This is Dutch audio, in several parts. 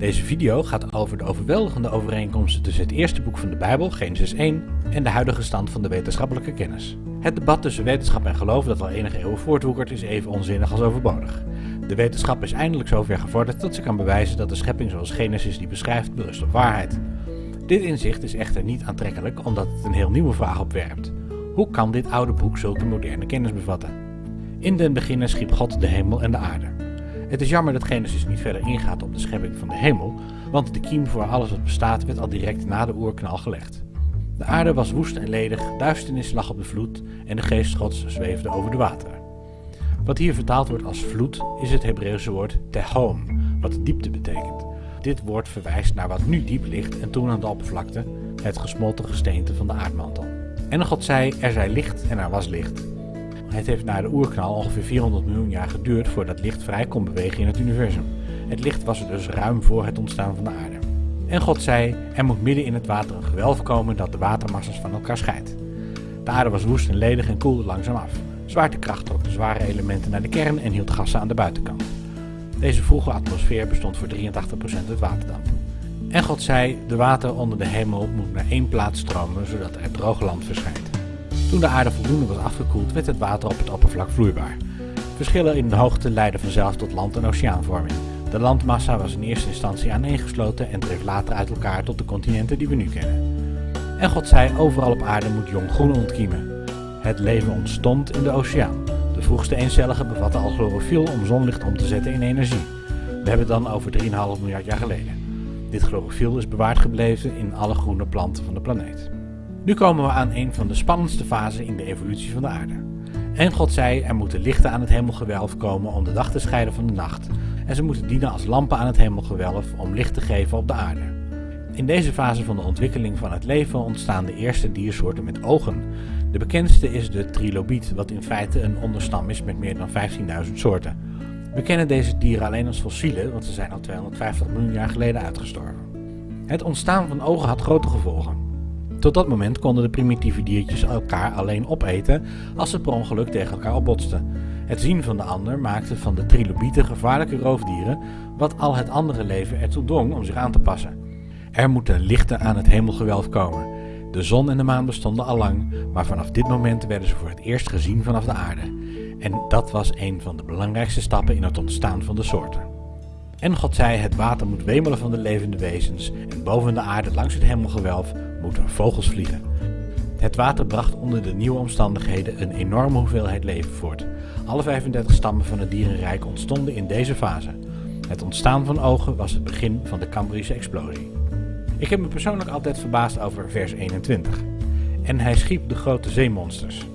Deze video gaat over de overweldigende overeenkomsten tussen het eerste boek van de Bijbel, Genesis 1, en de huidige stand van de wetenschappelijke kennis. Het debat tussen wetenschap en geloof dat al enige eeuwen voortwoekert is even onzinnig als overbodig. De wetenschap is eindelijk zover gevorderd dat ze kan bewijzen dat de schepping zoals Genesis die beschrijft berust op waarheid. Dit inzicht is echter niet aantrekkelijk omdat het een heel nieuwe vraag opwerpt. Hoe kan dit oude boek zulke moderne kennis bevatten? In den beginnen schiep God de hemel en de aarde. Het is jammer dat Genesis niet verder ingaat op de schepping van de hemel, want de kiem voor alles wat bestaat werd al direct na de oerknal gelegd. De aarde was woest en ledig, duisternis lag op de vloed en de geest gods zweefde over de wateren. Wat hier vertaald wordt als vloed is het Hebreeuwse woord tehom, wat diepte betekent. Dit woord verwijst naar wat nu diep ligt en toen aan de oppervlakte, het gesmolten gesteente van de aardmantel. En God zei, er zij licht en er was licht. Het heeft na de oerknal ongeveer 400 miljoen jaar geduurd voordat licht vrij kon bewegen in het universum. Het licht was er dus ruim voor het ontstaan van de aarde. En God zei, er moet midden in het water een gewelf komen dat de watermassa's van elkaar scheidt. De aarde was woest en ledig en koelde langzaam af. Zwaartekracht trok de zware elementen naar de kern en hield gassen aan de buitenkant. Deze vroege atmosfeer bestond voor 83% uit waterdamp. En God zei, de water onder de hemel moet naar één plaats stromen, zodat er droog land verschijnt. Toen de aarde voldoende was afgekoeld, werd het water op het oppervlak vloeibaar. Verschillen in de hoogte leidden vanzelf tot land- en oceaanvorming. De landmassa was in eerste instantie aaneengesloten en dreef later uit elkaar tot de continenten die we nu kennen. En God zei, overal op aarde moet jong groen ontkiemen. Het leven ontstond in de oceaan. De vroegste eencellige bevatten al chlorofiel om zonlicht om te zetten in energie. We hebben het dan over 3,5 miljard jaar geleden. Dit chlorofiel is bewaard gebleven in alle groene planten van de planeet. Nu komen we aan een van de spannendste fasen in de evolutie van de aarde. En God zei, er moeten lichten aan het hemelgewelf komen om de dag te scheiden van de nacht. En ze moeten dienen als lampen aan het hemelgewelf om licht te geven op de aarde. In deze fase van de ontwikkeling van het leven ontstaan de eerste diersoorten met ogen. De bekendste is de trilobiet, wat in feite een onderstam is met meer dan 15.000 soorten. We kennen deze dieren alleen als fossielen, want ze zijn al 250 miljoen jaar geleden uitgestorven. Het ontstaan van ogen had grote gevolgen. Tot dat moment konden de primitieve diertjes elkaar alleen opeten als ze per ongeluk tegen elkaar opbotsten. Het zien van de ander maakte van de trilobieten gevaarlijke roofdieren, wat al het andere leven ertoe dwong om zich aan te passen. Er moeten lichten aan het hemelgewelf komen. De zon en de maan bestonden al lang, maar vanaf dit moment werden ze voor het eerst gezien vanaf de aarde. En dat was een van de belangrijkste stappen in het ontstaan van de soorten. En God zei, het water moet wemelen van de levende wezens en boven de aarde langs het hemelgewelf moeten vogels vliegen. Het water bracht onder de nieuwe omstandigheden een enorme hoeveelheid leven voort. Alle 35 stammen van het dierenrijk ontstonden in deze fase. Het ontstaan van ogen was het begin van de Cambrische explosie. Ik heb me persoonlijk altijd verbaasd over vers 21. En hij schiep de grote zeemonsters.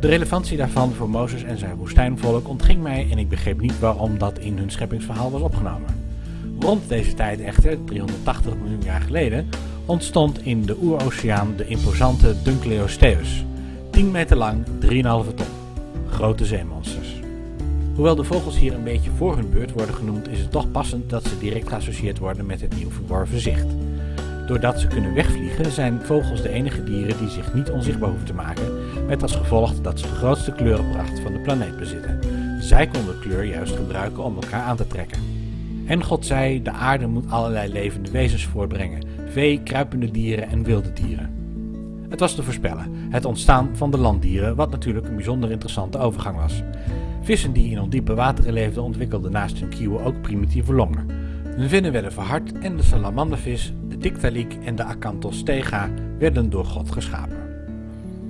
De relevantie daarvan voor Mozes en zijn woestijnvolk ontging mij en ik begreep niet waarom dat in hun scheppingsverhaal was opgenomen. Rond deze tijd echter, 380 miljoen jaar geleden, ontstond in de oeroceaan de imposante Dunkleosteus. 10 meter lang, 3,5 ton. Grote zeemonsters. Hoewel de vogels hier een beetje voor hun beurt worden genoemd, is het toch passend dat ze direct geassocieerd worden met het nieuw verworven zicht. Doordat ze kunnen wegvliegen, zijn vogels de enige dieren die zich niet onzichtbaar hoeven te maken, met als gevolg dat ze de grootste kleurenpracht van de planeet bezitten. Zij konden kleur juist gebruiken om elkaar aan te trekken. En God zei, de aarde moet allerlei levende wezens voortbrengen, vee, kruipende dieren en wilde dieren. Het was te voorspellen, het ontstaan van de landdieren, wat natuurlijk een bijzonder interessante overgang was. Vissen die in ondiepe wateren leefden ontwikkelden naast hun kieuwen ook primitieve longen. Hun vinnen werden verhard en de salamandervis, de dictaliek en de acanthostega werden door God geschapen.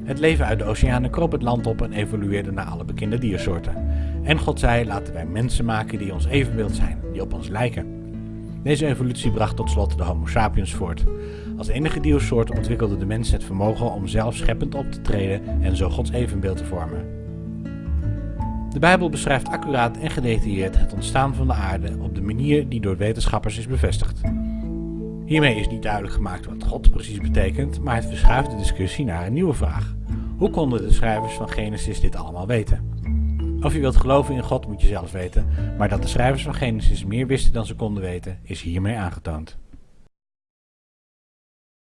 Het leven uit de oceanen kroop het land op en evolueerde naar alle bekende diersoorten. En God zei, laten wij mensen maken die ons evenbeeld zijn, die op ons lijken. Deze evolutie bracht tot slot de Homo sapiens voort. Als enige diersoort ontwikkelde de mens het vermogen om zelf scheppend op te treden en zo Gods evenbeeld te vormen. De Bijbel beschrijft accuraat en gedetailleerd het ontstaan van de aarde op de manier die door wetenschappers is bevestigd. Hiermee is niet duidelijk gemaakt wat God precies betekent, maar het verschuift de discussie naar een nieuwe vraag. Hoe konden de schrijvers van Genesis dit allemaal weten? Of je wilt geloven in God moet je zelf weten, maar dat de schrijvers van Genesis meer wisten dan ze konden weten, is hiermee aangetoond.